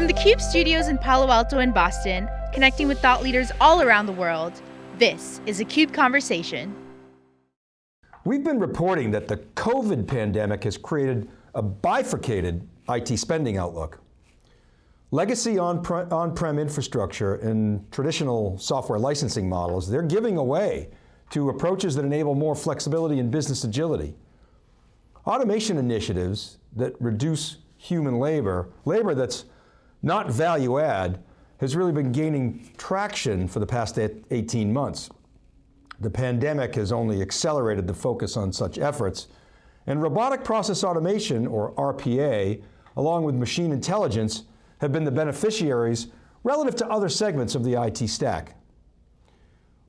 From the CUBE studios in Palo Alto and Boston, connecting with thought leaders all around the world, this is a CUBE Conversation. We've been reporting that the COVID pandemic has created a bifurcated IT spending outlook. Legacy on-prem on infrastructure and traditional software licensing models, they're giving away to approaches that enable more flexibility and business agility. Automation initiatives that reduce human labor, labor that's not value add, has really been gaining traction for the past 18 months. The pandemic has only accelerated the focus on such efforts, and robotic process automation, or RPA, along with machine intelligence, have been the beneficiaries relative to other segments of the IT stack.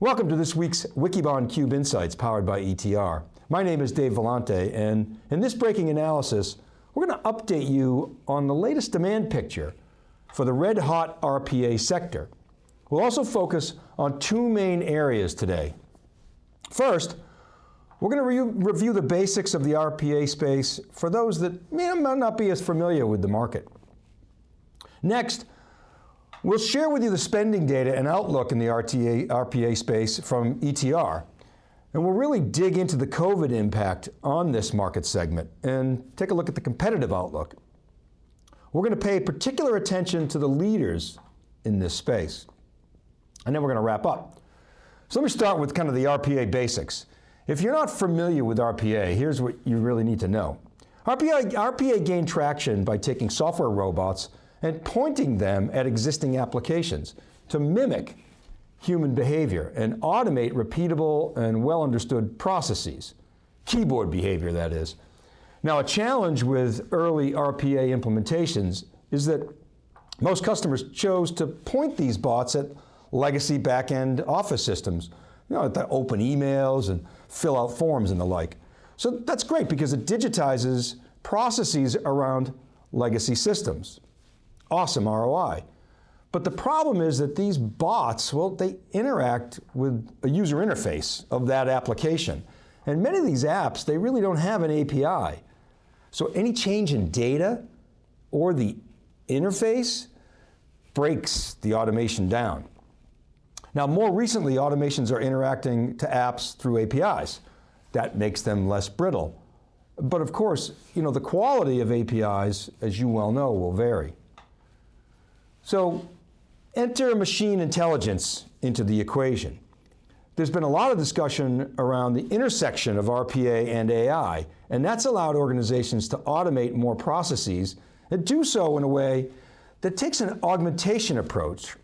Welcome to this week's Wikibon Cube Insights powered by ETR. My name is Dave Vellante, and in this breaking analysis, we're going to update you on the latest demand picture for the red hot RPA sector. We'll also focus on two main areas today. First, we're going to re review the basics of the RPA space for those that may not be as familiar with the market. Next, we'll share with you the spending data and outlook in the RTA, RPA space from ETR. And we'll really dig into the COVID impact on this market segment and take a look at the competitive outlook. We're going to pay particular attention to the leaders in this space. And then we're going to wrap up. So let me start with kind of the RPA basics. If you're not familiar with RPA, here's what you really need to know. RPA, RPA gained traction by taking software robots and pointing them at existing applications to mimic human behavior and automate repeatable and well understood processes. Keyboard behavior, that is. Now a challenge with early RPA implementations is that most customers chose to point these bots at legacy back-end office systems, you know, to open emails and fill out forms and the like. So that's great because it digitizes processes around legacy systems. Awesome ROI. But the problem is that these bots, well, they interact with a user interface of that application. And many of these apps, they really don't have an API. So any change in data or the interface breaks the automation down. Now more recently, automations are interacting to apps through APIs. That makes them less brittle. But of course, you know, the quality of APIs, as you well know, will vary. So enter machine intelligence into the equation. There's been a lot of discussion around the intersection of RPA and AI, and that's allowed organizations to automate more processes and do so in a way that takes an augmentation approach,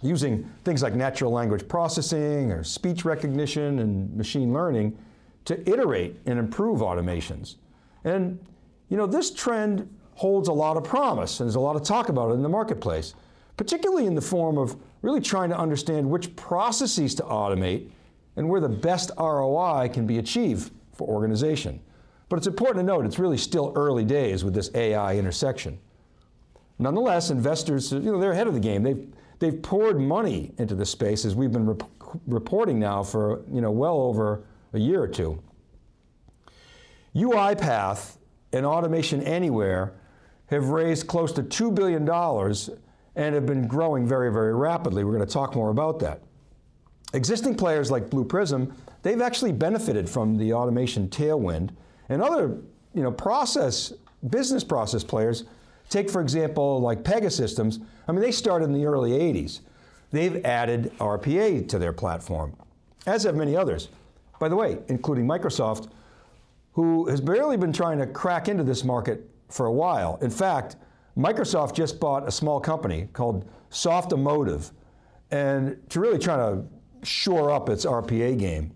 using things like natural language processing or speech recognition and machine learning to iterate and improve automations. And you know, this trend holds a lot of promise, and there's a lot of talk about it in the marketplace, particularly in the form of really trying to understand which processes to automate and where the best ROI can be achieved for organization. But it's important to note, it's really still early days with this AI intersection. Nonetheless, investors, you know, they're ahead of the game. They've, they've poured money into this space as we've been rep reporting now for, you know, well over a year or two. UiPath and Automation Anywhere have raised close to $2 billion and have been growing very, very rapidly. We're going to talk more about that. Existing players like Blue Prism, they've actually benefited from the automation tailwind, and other you know, process, business process players, take for example like Pegasystems, I mean they started in the early 80s. They've added RPA to their platform, as have many others. By the way, including Microsoft, who has barely been trying to crack into this market for a while. In fact, Microsoft just bought a small company called Softomotive, and to really try to shore up its RPA game.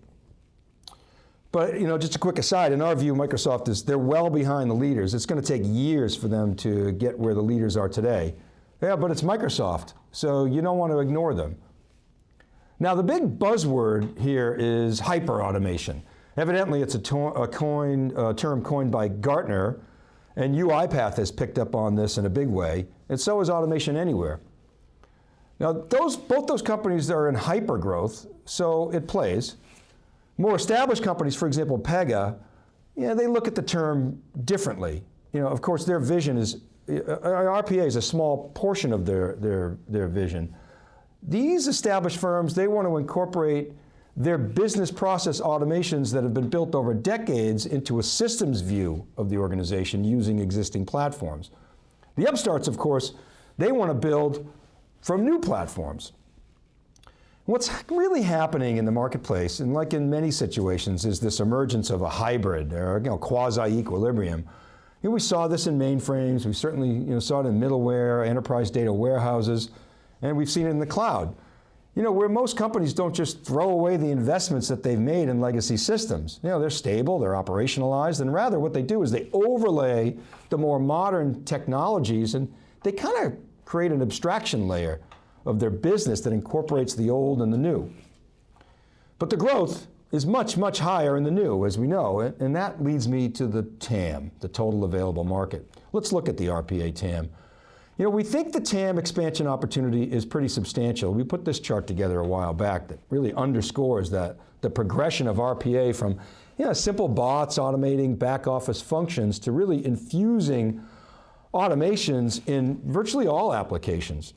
But you know, just a quick aside, in our view, Microsoft is, they're well behind the leaders. It's going to take years for them to get where the leaders are today. Yeah, but it's Microsoft, so you don't want to ignore them. Now the big buzzword here is hyper-automation. Evidently it's a, a coin, a term coined by Gartner, and UiPath has picked up on this in a big way, and so is Automation Anywhere. Now, those, both those companies are in hyper growth, so it plays. More established companies, for example, Pega, yeah, they look at the term differently. You know, of course, their vision is uh, uh, RPA is a small portion of their, their, their vision. These established firms, they want to incorporate their business process automations that have been built over decades into a systems view of the organization using existing platforms. The upstarts, of course, they want to build from new platforms. What's really happening in the marketplace, and like in many situations, is this emergence of a hybrid or you know, quasi-equilibrium. You know, we saw this in mainframes, we certainly you know, saw it in middleware, enterprise data warehouses, and we've seen it in the cloud. You know, where most companies don't just throw away the investments that they've made in legacy systems. You know, they're stable, they're operationalized, and rather what they do is they overlay the more modern technologies and they kind of create an abstraction layer of their business that incorporates the old and the new. But the growth is much, much higher in the new, as we know, and that leads me to the TAM, the total available market. Let's look at the RPA TAM. You know, we think the TAM expansion opportunity is pretty substantial. We put this chart together a while back that really underscores that the progression of RPA from you know, simple bots automating back office functions to really infusing automations in virtually all applications.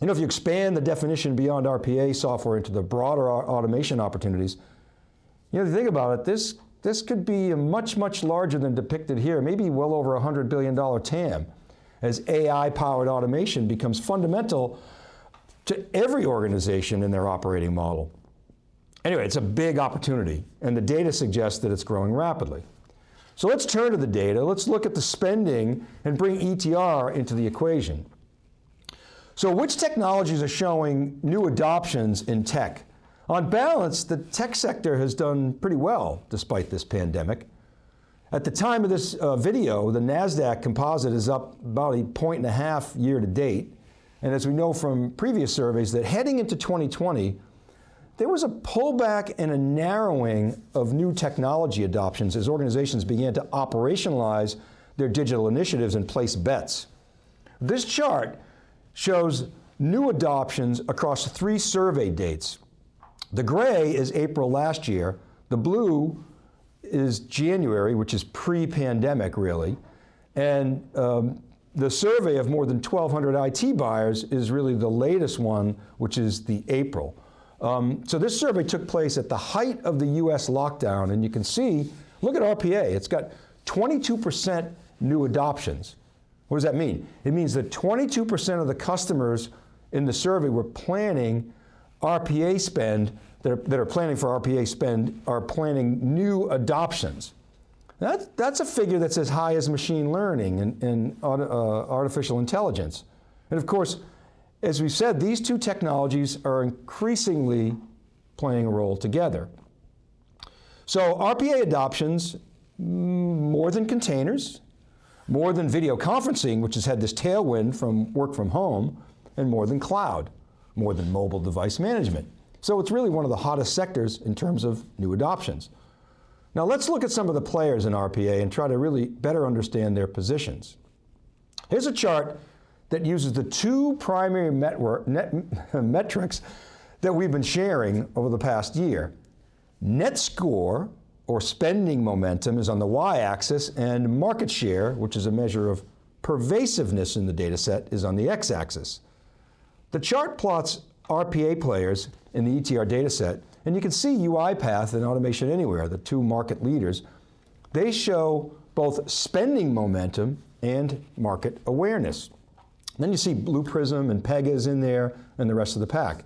You know, if you expand the definition beyond RPA software into the broader automation opportunities, you know, if you think about it, this, this could be much, much larger than depicted here, maybe well over a $100 billion TAM, as AI-powered automation becomes fundamental to every organization in their operating model. Anyway, it's a big opportunity, and the data suggests that it's growing rapidly. So let's turn to the data, let's look at the spending and bring ETR into the equation. So which technologies are showing new adoptions in tech? On balance, the tech sector has done pretty well despite this pandemic. At the time of this uh, video, the NASDAQ composite is up about a point and a half year to date. And as we know from previous surveys that heading into 2020, there was a pullback and a narrowing of new technology adoptions as organizations began to operationalize their digital initiatives and place bets. This chart shows new adoptions across three survey dates. The gray is April last year, the blue is January, which is pre-pandemic really, and um, the survey of more than 1,200 IT buyers is really the latest one, which is the April. Um, so this survey took place at the height of the US lockdown, and you can see, look at RPA, it's got 22% new adoptions. What does that mean? It means that 22% of the customers in the survey were planning RPA spend, that are, that are, planning for RPA spend, are planning new adoptions. That, that's a figure that's as high as machine learning and, and uh, artificial intelligence. And of course, as we said, these two technologies are increasingly playing a role together. So RPA adoptions, more than containers, more than video conferencing, which has had this tailwind from work from home, and more than cloud, more than mobile device management. So it's really one of the hottest sectors in terms of new adoptions. Now let's look at some of the players in RPA and try to really better understand their positions. Here's a chart that uses the two primary network, net, metrics that we've been sharing over the past year. Net score, or spending momentum, is on the y-axis, and market share, which is a measure of pervasiveness in the data set, is on the x-axis. The chart plots RPA players in the ETR data set, and you can see UiPath and Automation Anywhere, the two market leaders. They show both spending momentum and market awareness. Then you see Blue Prism and Pega's in there and the rest of the pack.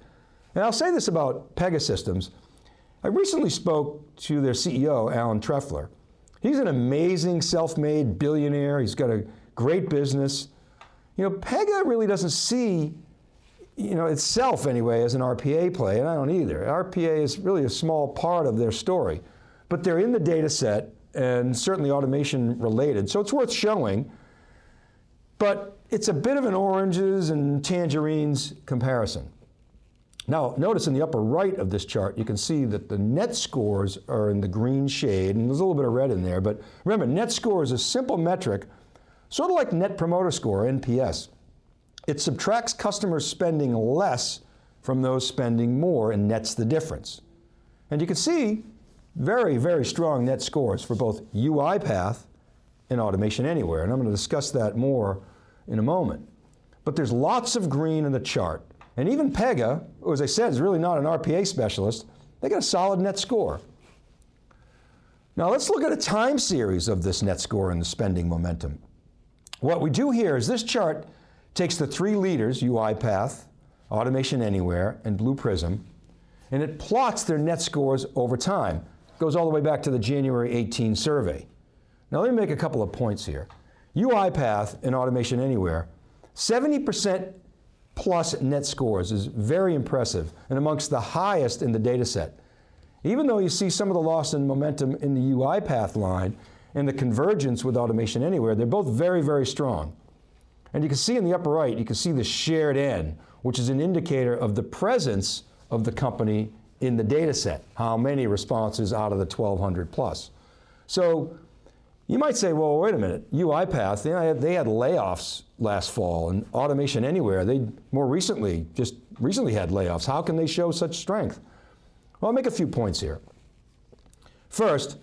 And I'll say this about Pegasystems. I recently spoke to their CEO, Alan Trefler. He's an amazing self-made billionaire. He's got a great business. You know, Pega really doesn't see you know, itself anyway as an RPA play, and I don't either. RPA is really a small part of their story, but they're in the data set and certainly automation related, so it's worth showing. But it's a bit of an oranges and tangerines comparison. Now, notice in the upper right of this chart, you can see that the net scores are in the green shade, and there's a little bit of red in there, but remember, net score is a simple metric, sort of like Net Promoter Score, NPS. It subtracts customers spending less from those spending more and nets the difference. And you can see very, very strong net scores for both UiPath and Automation Anywhere, and I'm going to discuss that more in a moment. But there's lots of green in the chart. And even Pega, who as I said is really not an RPA specialist, they got a solid net score. Now let's look at a time series of this net score and the spending momentum. What we do here is this chart takes the three leaders, UiPath, Automation Anywhere, and Blue Prism, and it plots their net scores over time. Goes all the way back to the January 18 survey. Now let me make a couple of points here. UiPath and Automation Anywhere, 70% plus net scores is very impressive and amongst the highest in the data set. Even though you see some of the loss in momentum in the UiPath line and the convergence with Automation Anywhere, they're both very, very strong. And you can see in the upper right, you can see the shared N, which is an indicator of the presence of the company in the data set, how many responses out of the 1,200 plus. So you might say, well, wait a minute, UiPath, they had, they had layoffs last fall, and Automation Anywhere, they more recently, just recently had layoffs. How can they show such strength? Well, I'll make a few points here. First,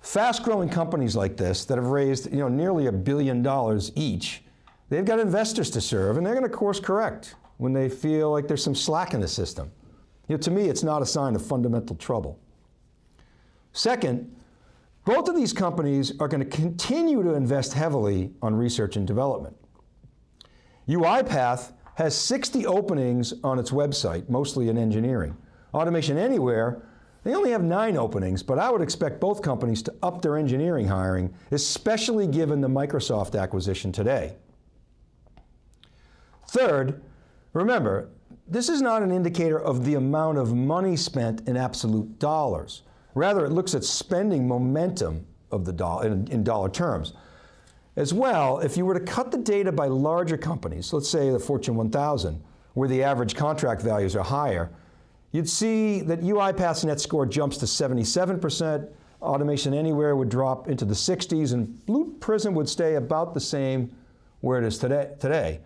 fast-growing companies like this that have raised you know, nearly a billion dollars each, they've got investors to serve, and they're going to course correct when they feel like there's some slack in the system. You know, to me, it's not a sign of fundamental trouble. Second, both of these companies are going to continue to invest heavily on research and development. UiPath has 60 openings on its website, mostly in engineering. Automation Anywhere, they only have nine openings, but I would expect both companies to up their engineering hiring, especially given the Microsoft acquisition today. Third, remember, this is not an indicator of the amount of money spent in absolute dollars. Rather, it looks at spending momentum of the in, in dollar terms. As well, if you were to cut the data by larger companies, let's say the Fortune 1000, where the average contract values are higher, you'd see that UiPath's net score jumps to 77%, Automation Anywhere would drop into the 60s, and Blue Prism would stay about the same where it is today. today.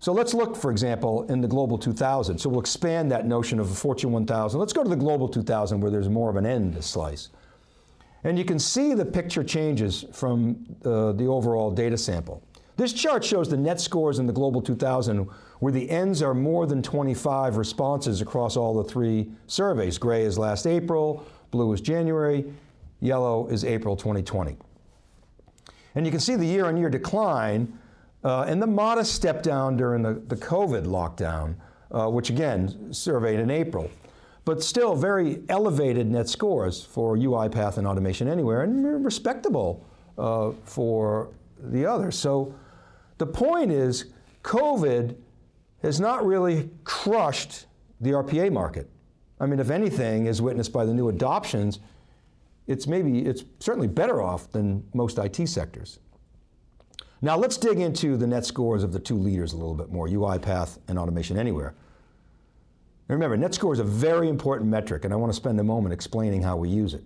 So let's look, for example, in the Global 2000. So we'll expand that notion of a Fortune 1000. Let's go to the Global 2000 where there's more of an end slice. And you can see the picture changes from uh, the overall data sample. This chart shows the net scores in the Global 2000 where the ends are more than 25 responses across all the three surveys. Gray is last April, blue is January, yellow is April 2020. And you can see the year-on-year -year decline uh, and the modest step down during the, the COVID lockdown, uh, which again, surveyed in April. But still very elevated net scores for UiPath and Automation Anywhere and respectable uh, for the others. So the point is, COVID has not really crushed the RPA market. I mean, if anything, is witnessed by the new adoptions, it's maybe, it's certainly better off than most IT sectors. Now let's dig into the net scores of the two leaders a little bit more, UiPath and Automation Anywhere. Now remember, net score is a very important metric, and I want to spend a moment explaining how we use it.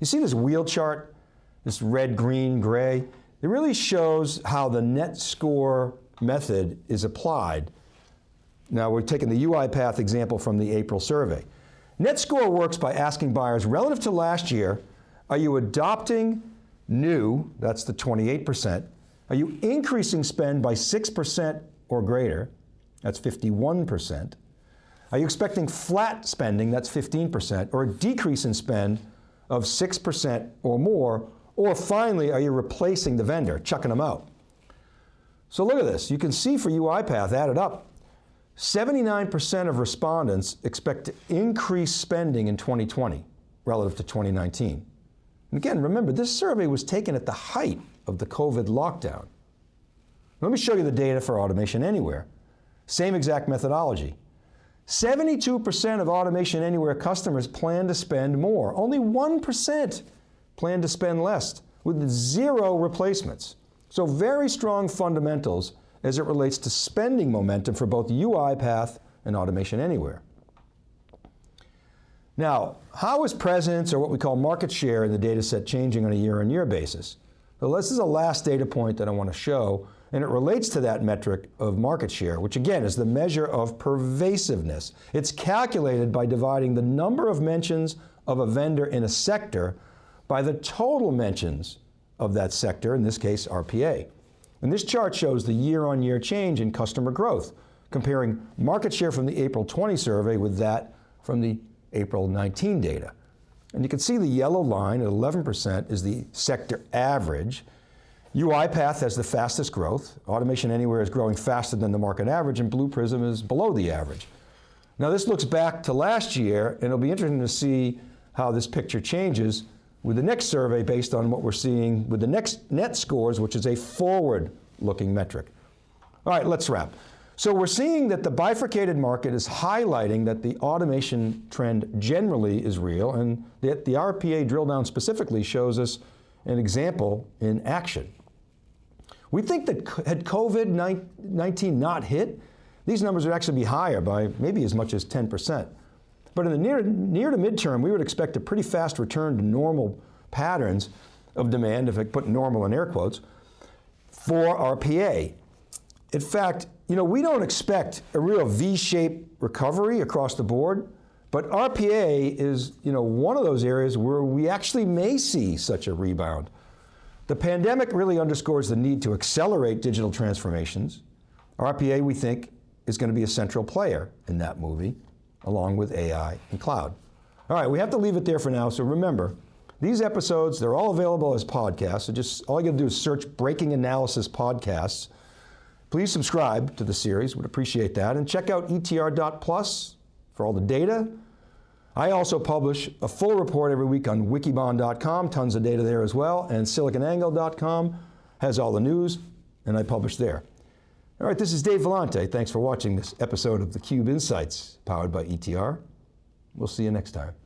You see this wheel chart, this red, green, gray? It really shows how the net score method is applied. Now we're taking the UiPath example from the April survey. Net score works by asking buyers, relative to last year, are you adopting new, that's the 28%, are you increasing spend by 6% or greater? That's 51%. Are you expecting flat spending, that's 15%, or a decrease in spend of 6% or more? Or finally, are you replacing the vendor, chucking them out? So look at this. You can see for UiPath added up, 79% of respondents expect to increase spending in 2020 relative to 2019. And again, remember, this survey was taken at the height of the COVID lockdown. Let me show you the data for Automation Anywhere. Same exact methodology. 72% of Automation Anywhere customers plan to spend more. Only 1% plan to spend less, with zero replacements. So very strong fundamentals as it relates to spending momentum for both UiPath and Automation Anywhere. Now, how is presence, or what we call market share in the data set changing on a year-on-year -year basis? So this is a last data point that I want to show, and it relates to that metric of market share, which again is the measure of pervasiveness. It's calculated by dividing the number of mentions of a vendor in a sector by the total mentions of that sector, in this case RPA. And this chart shows the year-on-year change in customer growth, comparing market share from the April 20 survey with that from the April 19 data. And you can see the yellow line at 11% is the sector average. UiPath has the fastest growth. Automation Anywhere is growing faster than the market average and Blue Prism is below the average. Now this looks back to last year and it'll be interesting to see how this picture changes with the next survey based on what we're seeing with the next net scores, which is a forward-looking metric. All right, let's wrap. So we're seeing that the bifurcated market is highlighting that the automation trend generally is real and that the RPA drill down specifically shows us an example in action. We think that had COVID-19 not hit, these numbers would actually be higher by maybe as much as 10%. But in the near, near to midterm, we would expect a pretty fast return to normal patterns of demand, if I put normal in air quotes, for RPA. In fact, you know, we don't expect a real V-shaped recovery across the board, but RPA is, you know, one of those areas where we actually may see such a rebound. The pandemic really underscores the need to accelerate digital transformations. RPA, we think, is going to be a central player in that movie, along with AI and cloud. All right, we have to leave it there for now, so remember, these episodes, they're all available as podcasts, so just all you gotta do is search Breaking Analysis Podcasts. Please subscribe to the series, would appreciate that, and check out etr.plus for all the data. I also publish a full report every week on wikibon.com, tons of data there as well, and siliconangle.com has all the news, and I publish there. All right, this is Dave Vellante. Thanks for watching this episode of theCUBE Insights, powered by ETR. We'll see you next time.